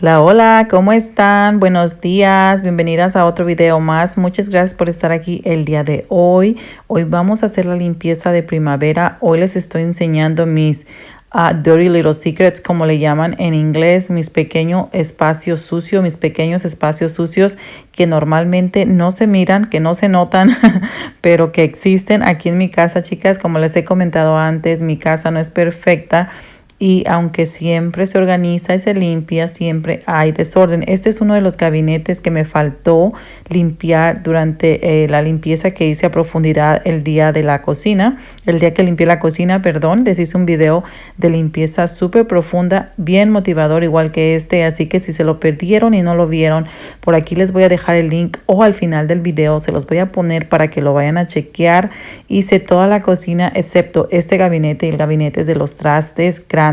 Hola, hola, ¿cómo están? Buenos días, bienvenidas a otro video más. Muchas gracias por estar aquí el día de hoy. Hoy vamos a hacer la limpieza de primavera. Hoy les estoy enseñando mis uh, Dirty Little Secrets, como le llaman en inglés, mis pequeños espacios sucios, mis pequeños espacios sucios que normalmente no se miran, que no se notan, pero que existen aquí en mi casa, chicas. Como les he comentado antes, mi casa no es perfecta y aunque siempre se organiza y se limpia, siempre hay desorden. Este es uno de los gabinetes que me faltó limpiar durante eh, la limpieza que hice a profundidad el día de la cocina. El día que limpié la cocina, perdón, les hice un video de limpieza súper profunda, bien motivador, igual que este. Así que si se lo perdieron y no lo vieron, por aquí les voy a dejar el link o al final del video se los voy a poner para que lo vayan a chequear. Hice toda la cocina excepto este gabinete y el gabinete de los trastes grandes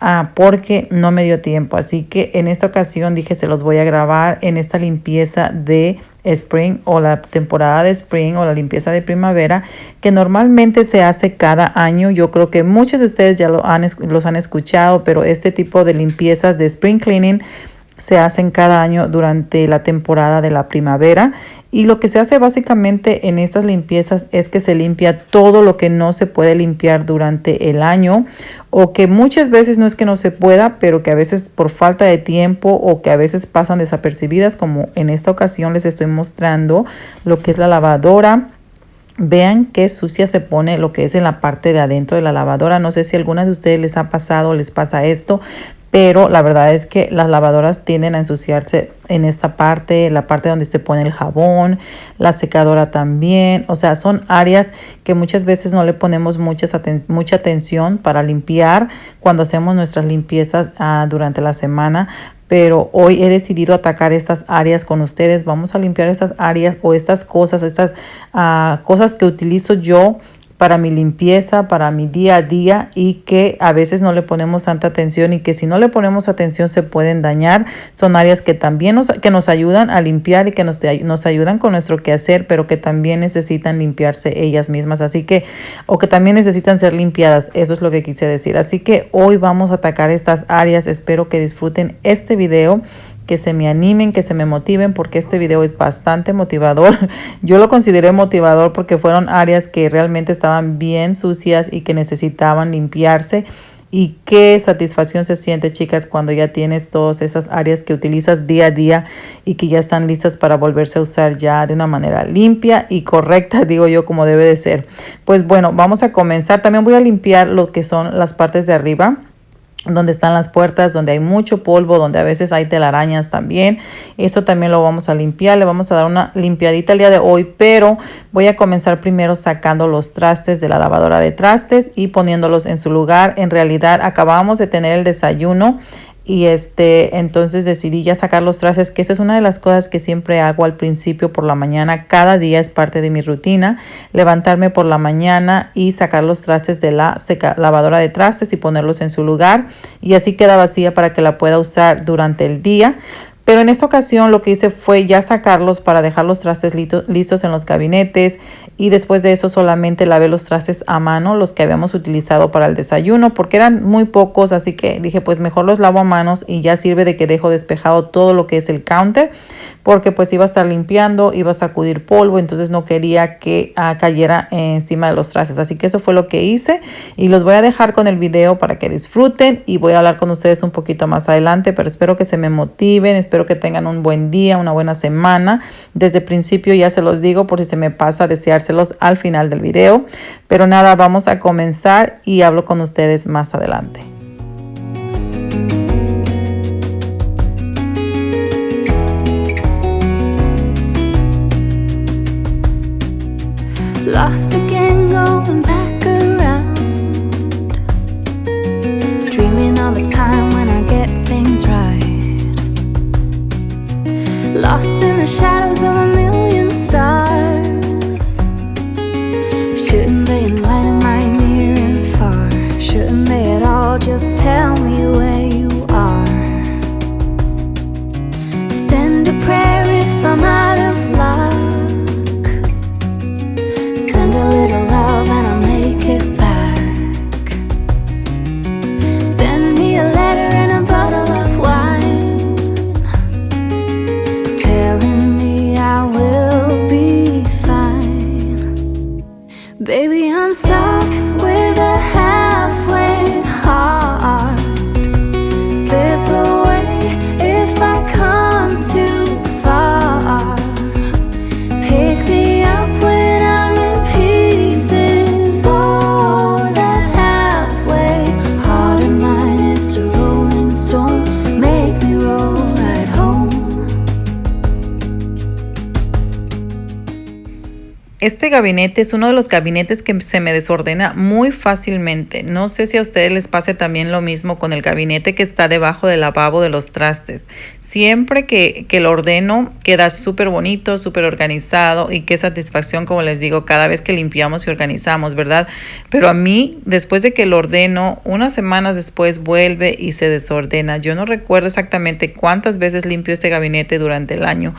Ah, porque no me dio tiempo. Así que en esta ocasión dije se los voy a grabar en esta limpieza de spring o la temporada de spring o la limpieza de primavera que normalmente se hace cada año. Yo creo que muchos de ustedes ya lo han, los han escuchado, pero este tipo de limpiezas de spring cleaning se hacen cada año durante la temporada de la primavera y lo que se hace básicamente en estas limpiezas es que se limpia todo lo que no se puede limpiar durante el año o que muchas veces no es que no se pueda, pero que a veces por falta de tiempo o que a veces pasan desapercibidas como en esta ocasión les estoy mostrando lo que es la lavadora. Vean qué sucia se pone lo que es en la parte de adentro de la lavadora. No sé si a alguna de ustedes les ha pasado les pasa esto, pero la verdad es que las lavadoras tienden a ensuciarse en esta parte, la parte donde se pone el jabón, la secadora también, o sea, son áreas que muchas veces no le ponemos muchas mucha atención para limpiar cuando hacemos nuestras limpiezas uh, durante la semana, pero hoy he decidido atacar estas áreas con ustedes. Vamos a limpiar estas áreas o estas cosas, estas uh, cosas que utilizo yo para mi limpieza, para mi día a día y que a veces no le ponemos tanta atención y que si no le ponemos atención se pueden dañar. Son áreas que también nos, que nos ayudan a limpiar y que nos, nos ayudan con nuestro quehacer, pero que también necesitan limpiarse ellas mismas. Así que, o que también necesitan ser limpiadas. Eso es lo que quise decir. Así que hoy vamos a atacar estas áreas. Espero que disfruten este video que se me animen, que se me motiven, porque este video es bastante motivador. Yo lo consideré motivador porque fueron áreas que realmente estaban bien sucias y que necesitaban limpiarse. Y qué satisfacción se siente, chicas, cuando ya tienes todas esas áreas que utilizas día a día y que ya están listas para volverse a usar ya de una manera limpia y correcta, digo yo, como debe de ser. Pues bueno, vamos a comenzar. También voy a limpiar lo que son las partes de arriba donde están las puertas, donde hay mucho polvo, donde a veces hay telarañas también. Eso también lo vamos a limpiar, le vamos a dar una limpiadita el día de hoy, pero voy a comenzar primero sacando los trastes de la lavadora de trastes y poniéndolos en su lugar. En realidad acabamos de tener el desayuno y este entonces decidí ya sacar los trastes que esa es una de las cosas que siempre hago al principio por la mañana. Cada día es parte de mi rutina levantarme por la mañana y sacar los trastes de la lavadora de trastes y ponerlos en su lugar. Y así queda vacía para que la pueda usar durante el día pero en esta ocasión lo que hice fue ya sacarlos para dejar los trastes listos en los gabinetes y después de eso solamente lavé los trastes a mano, los que habíamos utilizado para el desayuno, porque eran muy pocos, así que dije pues mejor los lavo a manos y ya sirve de que dejo despejado todo lo que es el counter, porque pues iba a estar limpiando, iba a sacudir polvo, entonces no quería que ah, cayera encima de los trastes. Así que eso fue lo que hice y los voy a dejar con el video para que disfruten y voy a hablar con ustedes un poquito más adelante, pero espero que se me motiven, espero que tengan un buen día, una buena semana. Desde principio ya se los digo por si se me pasa deseárselos al final del video. Pero nada, vamos a comenzar y hablo con ustedes más adelante. Lost again, going back around. Dreaming of a time when I get things right. Lost in the shadows of es uno de los gabinetes que se me desordena muy fácilmente. No sé si a ustedes les pase también lo mismo con el gabinete que está debajo del lavabo de los trastes. Siempre que, que lo ordeno queda súper bonito, súper organizado y qué satisfacción, como les digo, cada vez que limpiamos y organizamos, ¿verdad? Pero a mí, después de que lo ordeno, unas semanas después vuelve y se desordena. Yo no recuerdo exactamente cuántas veces limpio este gabinete durante el año,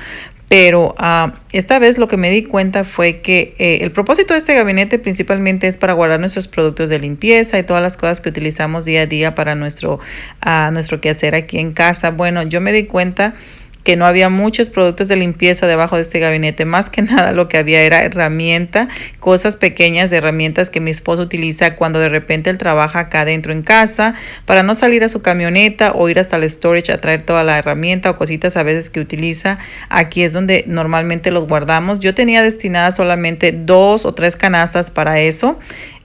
pero uh, esta vez lo que me di cuenta fue que eh, el propósito de este gabinete principalmente es para guardar nuestros productos de limpieza y todas las cosas que utilizamos día a día para nuestro, uh, nuestro quehacer aquí en casa. Bueno, yo me di cuenta que no había muchos productos de limpieza debajo de este gabinete. Más que nada lo que había era herramienta, cosas pequeñas de herramientas que mi esposo utiliza cuando de repente él trabaja acá adentro en casa para no salir a su camioneta o ir hasta el storage a traer toda la herramienta o cositas a veces que utiliza. Aquí es donde normalmente los guardamos. Yo tenía destinadas solamente dos o tres canastas para eso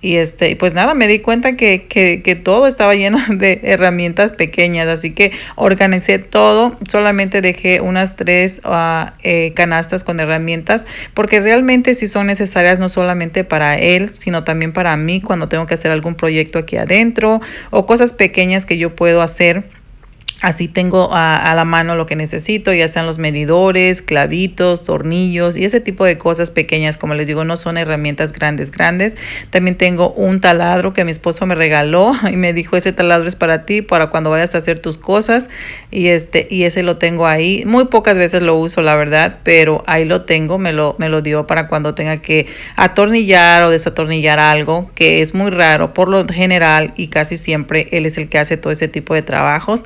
y este, pues nada, me di cuenta que, que, que, todo estaba lleno de herramientas pequeñas, así que organicé todo, solamente dejé unas tres uh, canastas con herramientas, porque realmente sí son necesarias no solamente para él, sino también para mí cuando tengo que hacer algún proyecto aquí adentro o cosas pequeñas que yo puedo hacer Así tengo a, la mano lo que necesito, ya sean los medidores, clavitos, tornillos y ese tipo de cosas pequeñas. Como les digo, no son herramientas grandes, grandes. También tengo un taladro que mi esposo me regaló y me dijo, ese taladro es para ti, para cuando vayas a hacer tus cosas. Y, este, y ese lo tengo ahí. Muy pocas veces lo uso, la verdad, pero ahí lo tengo. Me lo, me lo dio para cuando tenga que atornillar o desatornillar algo, que es muy raro. Por lo general y casi siempre él es el que hace todo ese tipo de trabajos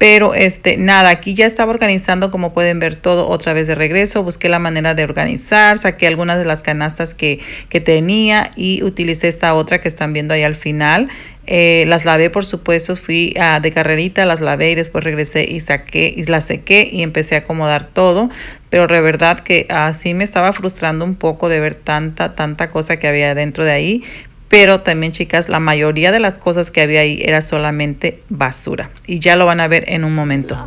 pero este, nada, aquí ya estaba organizando, como pueden ver todo otra vez de regreso. Busqué la manera de organizar, saqué algunas de las canastas que, que tenía y utilicé esta otra que están viendo ahí al final. Eh, las lavé, por supuesto, fui a, de carrerita, las lavé y después regresé y saqué y las sequé y empecé a acomodar todo. Pero de verdad que así me estaba frustrando un poco de ver tanta, tanta cosa que había dentro de ahí. Pero también, chicas, la mayoría de las cosas que había ahí era solamente basura. Y ya lo van a ver en un momento.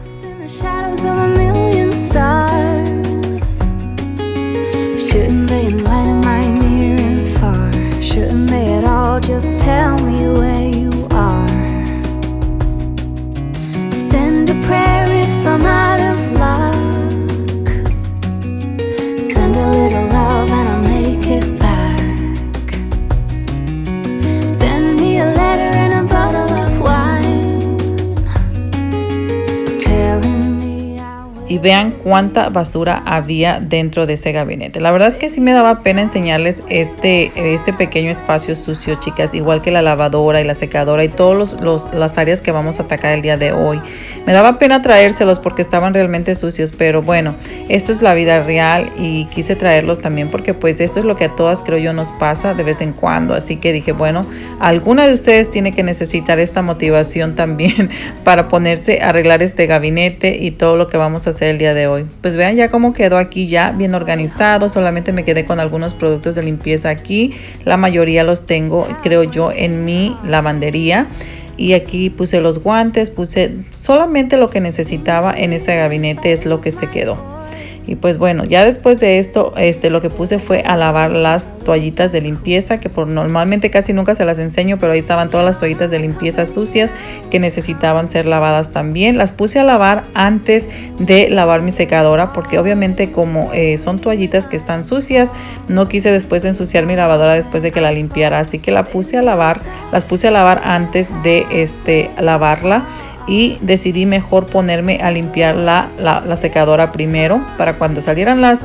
Y vean cuánta basura había dentro de ese gabinete. La verdad es que sí me daba pena enseñarles este, este pequeño espacio sucio, chicas, igual que la lavadora y la secadora y todas las áreas que vamos a atacar el día de hoy. Me daba pena traérselos porque estaban realmente sucios, pero bueno, esto es la vida real y quise traerlos también porque pues esto es lo que a todas creo yo nos pasa de vez en cuando. Así que dije, bueno, alguna de ustedes tiene que necesitar esta motivación también para ponerse a arreglar este gabinete y todo lo que vamos a hacer el día de hoy. Pues vean ya cómo quedó aquí ya bien organizado. Solamente me quedé con algunos productos de limpieza aquí. La mayoría los tengo, creo yo, en mi lavandería. Y aquí puse los guantes, puse solamente lo que necesitaba en este gabinete es lo que se quedó. Y pues bueno, ya después de esto, este, lo que puse fue a lavar las toallitas de limpieza, que por normalmente casi nunca se las enseño, pero ahí estaban todas las toallitas de limpieza sucias que necesitaban ser lavadas también. Las puse a lavar antes de lavar mi secadora, porque obviamente como eh, son toallitas que están sucias, no quise después ensuciar mi lavadora después de que la limpiara, así que la puse a lavar, las puse a lavar antes de este, lavarla y decidí mejor ponerme a limpiar la, la, secadora primero para cuando salieran las,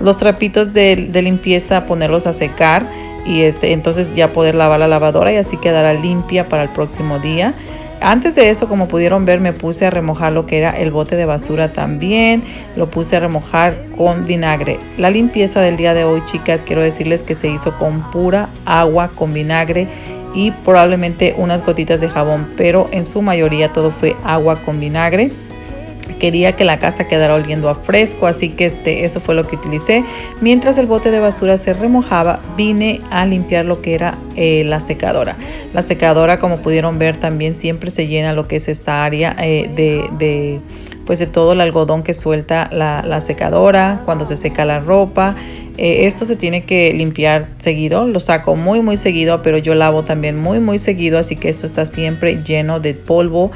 los trapitos de, de, limpieza ponerlos a secar y este, entonces ya poder lavar la lavadora y así quedará limpia para el próximo día. Antes de eso, como pudieron ver, me puse a remojar lo que era el bote de basura también. Lo puse a remojar con vinagre. La limpieza del día de hoy, chicas, quiero decirles que se hizo con pura agua, con vinagre y probablemente unas gotitas de jabón, pero en su mayoría todo fue agua con vinagre. Quería que la casa quedara oliendo a fresco, así que este, eso fue lo que utilicé. Mientras el bote de basura se remojaba, vine a limpiar lo que era eh, la secadora. La secadora, como pudieron ver, también siempre se llena lo que es esta área eh, de pues de todo el algodón que suelta la, secadora cuando se seca la ropa eh, esto se tiene que limpiar seguido, lo saco muy muy seguido, pero yo lavo también muy muy seguido, así que esto está siempre lleno de polvo.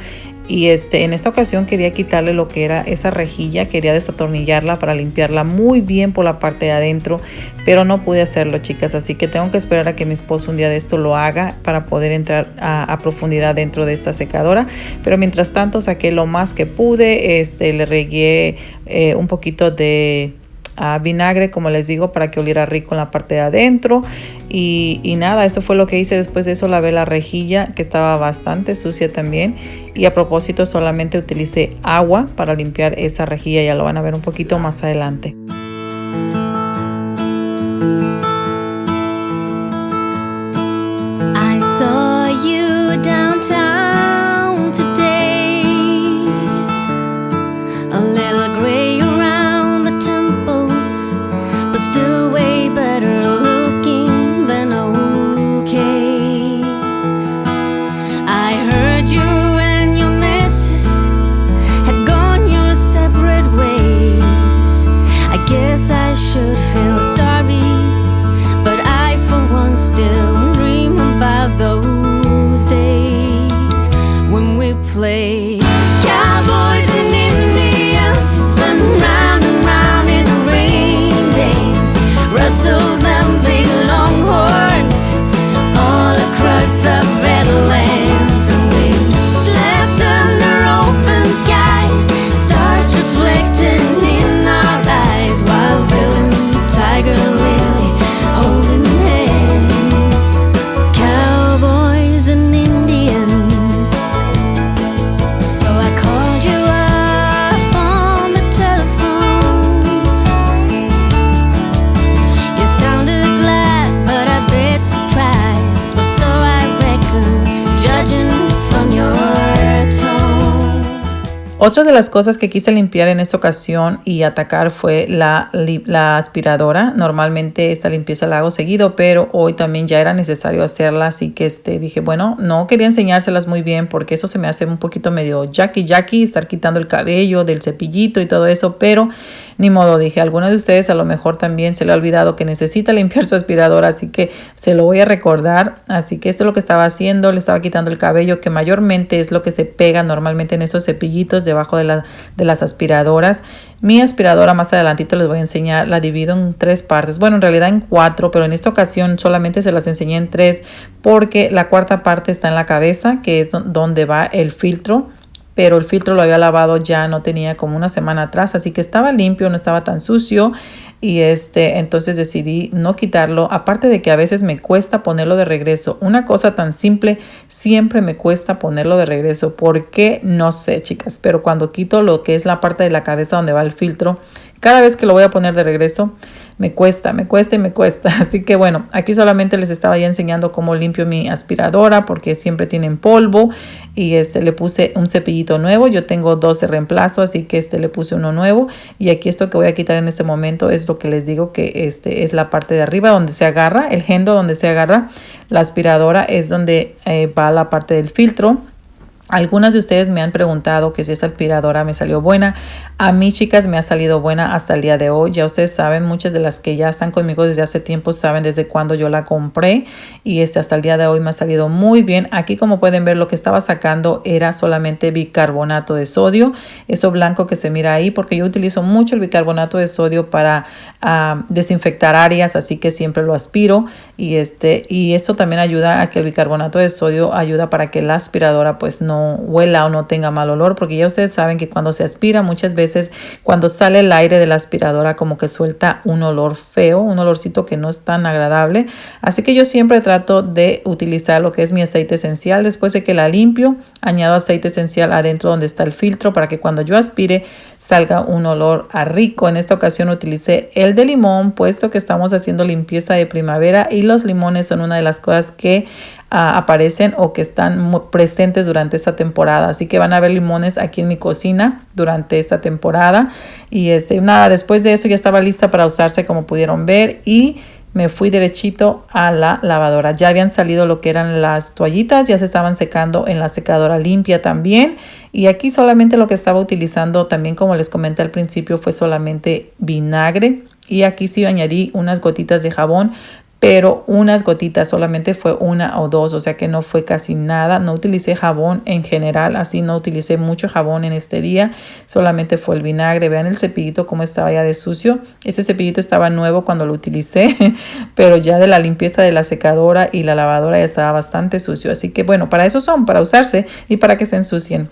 Y este, en esta ocasión quería quitarle lo que era esa rejilla, quería desatornillarla para limpiarla muy bien por la parte de adentro, pero no pude hacerlo chicas, así que tengo que esperar a que mi esposo un día de esto lo haga para poder entrar a, profundidad dentro de esta secadora. Pero mientras tanto saqué lo más que pude, este, le regué eh, un poquito de vinagre, como les digo, para que oliera rico en la parte de adentro. Y, y, nada, eso fue lo que hice. Después de eso lavé la rejilla, que estaba bastante sucia también. Y a propósito, solamente utilicé agua para limpiar esa rejilla. Ya lo van a ver un poquito más adelante. Otra de las cosas que quise limpiar en esta ocasión y atacar fue la, aspiradora. Normalmente esta limpieza la hago seguido, pero hoy también ya era necesario hacerla, así que este, dije, bueno, no quería enseñárselas muy bien porque eso se me hace un poquito medio jackie jackie, estar quitando el cabello del cepillito y todo eso, pero ni modo, dije, a alguno de ustedes a lo mejor también se le ha olvidado que necesita limpiar su aspiradora, así que se lo voy a recordar. Así que esto es lo que estaba haciendo, le estaba quitando el cabello, que mayormente es lo que se pega normalmente en esos cepillitos debajo de, de las aspiradoras. Mi aspiradora más adelantito les voy a enseñar, la divido en tres partes, bueno en realidad en cuatro, pero en esta ocasión solamente se las enseñé en tres porque la cuarta parte está en la cabeza, que es donde va el filtro pero el filtro lo había lavado ya no tenía como una semana atrás, así que estaba limpio, no estaba tan sucio y este entonces decidí no quitarlo, aparte de que a veces me cuesta ponerlo de regreso. Una cosa tan simple siempre me cuesta ponerlo de regreso, ¿por qué? No sé, chicas, pero cuando quito lo que es la parte de la cabeza donde va el filtro, cada vez que lo voy a poner de regreso, me cuesta, me cuesta y me cuesta. Así que bueno, aquí solamente les estaba ya enseñando cómo limpio mi aspiradora porque siempre tienen polvo y este le puse un cepillito nuevo. Yo tengo dos de reemplazo, así que este le puse uno nuevo y aquí esto que voy a quitar en este momento es lo que les digo que este es la parte de arriba donde se agarra, el gendo donde se agarra la aspiradora es donde eh, va la parte del filtro algunas de ustedes me han preguntado que si esta aspiradora me salió buena. A mí, chicas, me ha salido buena hasta el día de hoy. Ya ustedes saben, muchas de las que ya están conmigo desde hace tiempo saben desde cuándo yo la compré. Y este hasta el día de hoy me ha salido muy bien. Aquí, como pueden ver, lo que estaba sacando era solamente bicarbonato de sodio. Eso blanco que se mira ahí, porque yo utilizo mucho el bicarbonato de sodio para ah, desinfectar áreas, así que siempre lo aspiro. Y, este, y eso también ayuda a que el bicarbonato de sodio ayuda para que la aspiradora pues no huela o no tenga mal olor, porque ya ustedes saben que cuando se aspira muchas veces, cuando sale el aire de la aspiradora como que suelta un olor feo, un olorcito que no es tan agradable. Así que yo siempre trato de utilizar lo que es mi aceite esencial. Después de que la limpio, añado aceite esencial adentro donde está el filtro para que cuando yo aspire salga un olor a rico. En esta ocasión utilicé el de limón, puesto que estamos haciendo limpieza de primavera y los limones son una de las cosas que aparecen o que están presentes durante esta temporada. Así que van a ver limones aquí en mi cocina durante esta temporada. Y este, nada, después de eso ya estaba lista para usarse como pudieron ver. Y me fui derechito a la lavadora. Ya habían salido lo que eran las toallitas, ya se estaban secando en la secadora limpia también. Y aquí solamente lo que estaba utilizando también, como les comenté al principio, fue solamente vinagre. Y aquí sí añadí unas gotitas de jabón pero unas gotitas, solamente fue una o dos, o sea que no fue casi nada. No utilicé jabón en general, así no utilicé mucho jabón en este día, solamente fue el vinagre. Vean el cepillito cómo estaba ya de sucio. Ese cepillito estaba nuevo cuando lo utilicé, pero ya de la limpieza de la secadora y la lavadora ya estaba bastante sucio. Así que bueno, para eso son, para usarse y para que se ensucien.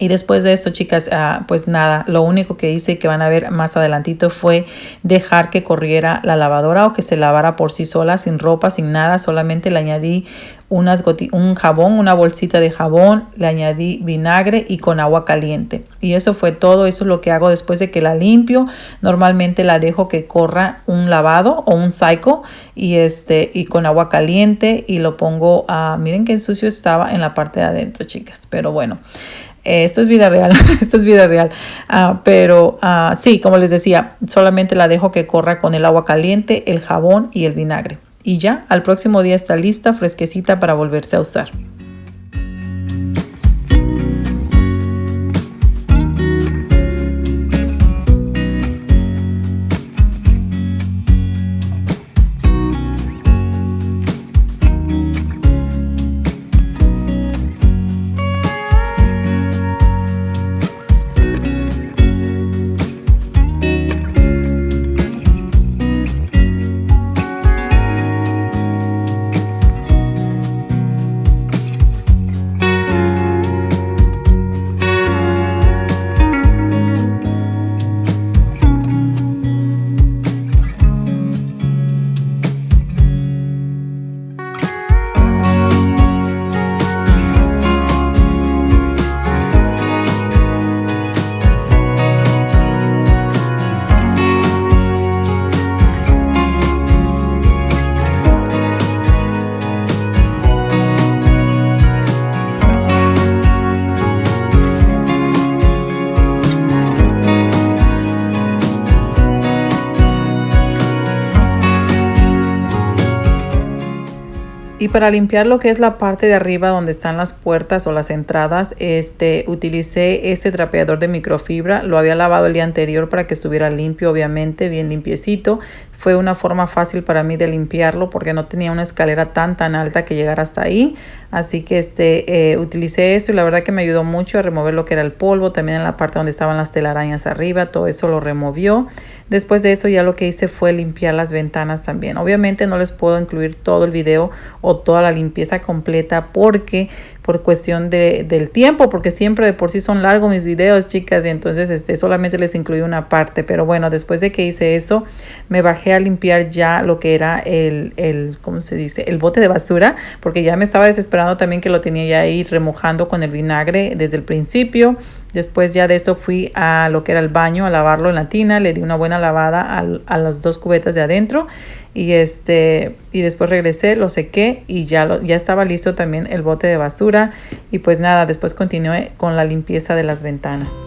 Y después de esto, chicas, ah, pues nada, lo único que hice que van a ver más adelantito fue dejar que corriera la lavadora o que se lavara por sí sola, sin ropa, sin nada. Solamente le añadí un jabón, una bolsita de jabón, le añadí vinagre y con agua caliente. Y eso fue todo, eso es lo que hago después de que la limpio. Normalmente la dejo que corra un lavado o un psycho y, este, y con agua caliente y lo pongo a, miren qué sucio estaba en la parte de adentro, chicas. Pero bueno. Eh, esto es vida real, esto es vida real. Ah, pero uh, sí, como les decía, solamente la dejo que corra con el agua caliente, el jabón y el vinagre. Y ya, al próximo día está lista, fresquecita para volverse a usar. Para limpiar lo que es la parte de arriba donde están las puertas o las entradas, este, utilicé ese trapeador de microfibra. Lo había lavado el día anterior para que estuviera limpio, obviamente, bien limpiecito. Fue una forma fácil para mí de limpiarlo porque no tenía una escalera tan tan alta que llegara hasta ahí. Así que este, eh, utilicé eso y la verdad que me ayudó mucho a remover lo que era el polvo. También en la parte donde estaban las telarañas arriba, todo eso lo removió. Después de eso ya lo que hice fue limpiar las ventanas también. Obviamente no les puedo incluir todo el video o toda la limpieza completa porque por cuestión de, del tiempo, porque siempre de por sí son largos mis videos, chicas, y entonces este, solamente les incluí una parte. Pero bueno, después de que hice eso, me bajé a limpiar ya lo que era el, el ¿cómo se dice? El bote de basura, porque ya me estaba desesperando también que lo tenía ya ahí remojando con el vinagre desde el principio. Después ya de eso fui a lo que era el baño a lavarlo en la tina, le di una buena lavada a, a las dos cubetas de adentro y este y después regresé, lo sequé y ya lo, ya estaba listo también el bote de basura y pues nada, después continué con la limpieza de las ventanas.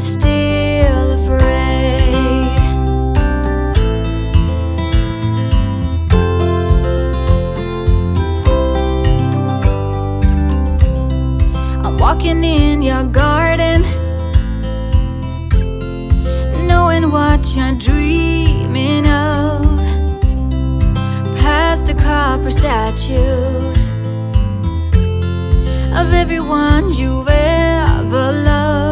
Still afraid. I'm walking in your garden, knowing what you're dreaming of. Past the copper statues of everyone you've ever loved.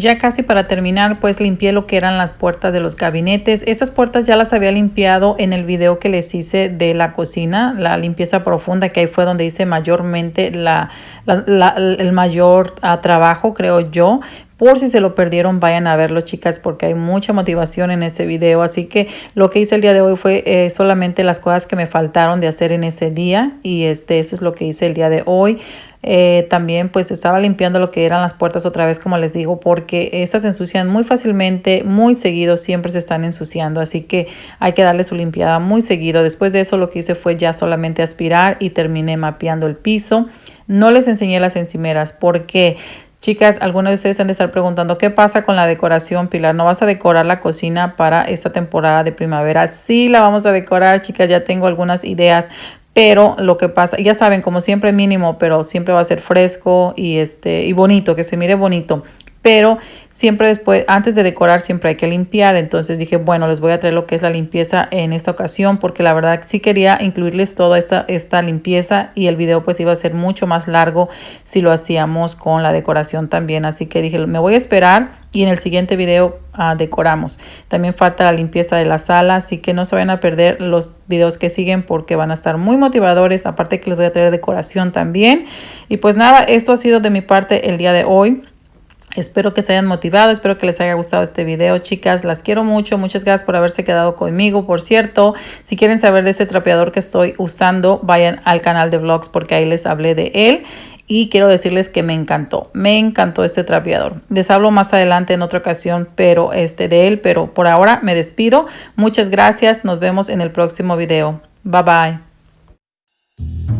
Ya casi para terminar, pues limpié lo que eran las puertas de los gabinetes. Estas puertas ya las había limpiado en el video que les hice de la cocina, la limpieza profunda, que ahí fue donde hice mayormente la- la- el mayor ah, trabajo, creo yo. Por si se lo perdieron, vayan a verlo, chicas, porque hay mucha motivación en ese video. Así que lo que hice el día de hoy fue eh, solamente las cosas que me faltaron de hacer en ese día. Y este, eso es lo que hice el día de hoy. Eh, también pues estaba limpiando lo que eran las puertas otra vez como les digo porque estas se ensucian muy fácilmente muy seguido siempre se están ensuciando así que hay que darle su limpiada muy seguido después de eso lo que hice fue ya solamente aspirar y terminé mapeando el piso no les enseñé las encimeras porque Chicas, algunos de ustedes han de estar preguntando qué pasa con la decoración, Pilar. ¿No vas a decorar la cocina para esta temporada de primavera? Sí, la vamos a decorar, chicas. Ya tengo algunas ideas, pero lo que pasa, ya saben, como siempre mínimo, pero siempre va a ser fresco y este y bonito, que se mire bonito. Pero siempre después, antes de decorar, siempre hay que limpiar. Entonces dije, bueno, les voy a traer lo que es la limpieza en esta ocasión, porque la verdad sí quería incluirles toda esta, esta limpieza y el video pues iba a ser mucho más largo si lo hacíamos con la decoración también. Así que dije, me voy a esperar y en el siguiente video ah, decoramos. También falta la limpieza de la sala, así que no se vayan a perder los videos que siguen porque van a estar muy motivadores. Aparte que les voy a traer decoración también. Y pues nada, esto ha sido de mi parte el día de hoy. Espero que se hayan motivado, espero que les haya gustado este video, chicas. Las quiero mucho, muchas gracias por haberse quedado conmigo. Por cierto, si quieren saber de ese trapeador que estoy usando, vayan al canal de vlogs porque ahí les hablé de él. Y quiero decirles que me encantó, me encantó este trapeador. Les hablo más adelante en otra ocasión, pero este de él, pero por ahora me despido. Muchas gracias, nos vemos en el próximo video. Bye bye.